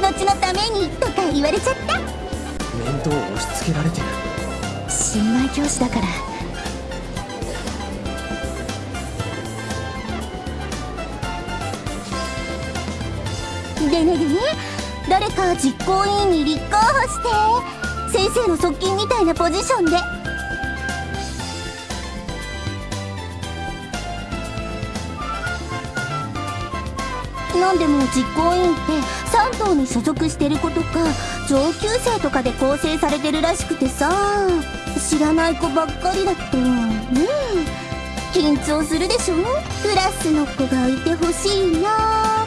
後々のためにとか言われちゃった。面倒を押し付けられてる。新米教師だから。でねでね誰か実行委員に立候補して先生の側近みたいなポジションでなんでも実行委員って3党に所属してる子とか上級生とかで構成されてるらしくてさ。知らない子ばっかりだとねえ緊張するでしょ？クラスの子がいてほしいな。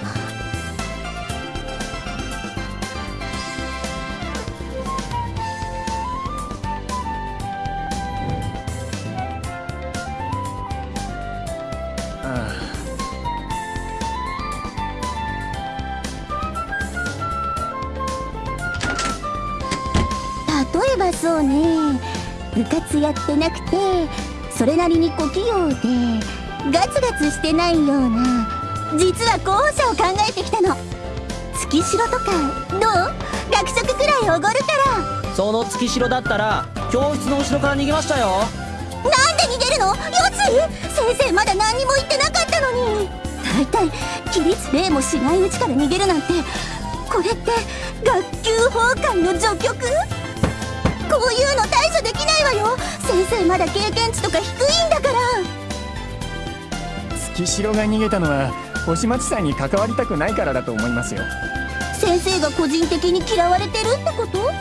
例えばそうね。部活やってなくてそれなりに小器用でガツガツしてないような実は候補者を考えてきたの。月城とかどう？学食くらいおごるから。その月城だったら教室の後ろから逃げましたよ。なんで逃げるの？よつ先生まだ何にも言ってなかったのに。大体起立礼もしないうちから逃げるなんてこれって学級崩壊の序曲？こういうの対処できないわよ。先生まだ経験値とか低いんだから。月城が逃げたのは星町さんに関わりたくないからだと思いますよ。先生が個人的に嫌われてるってこと？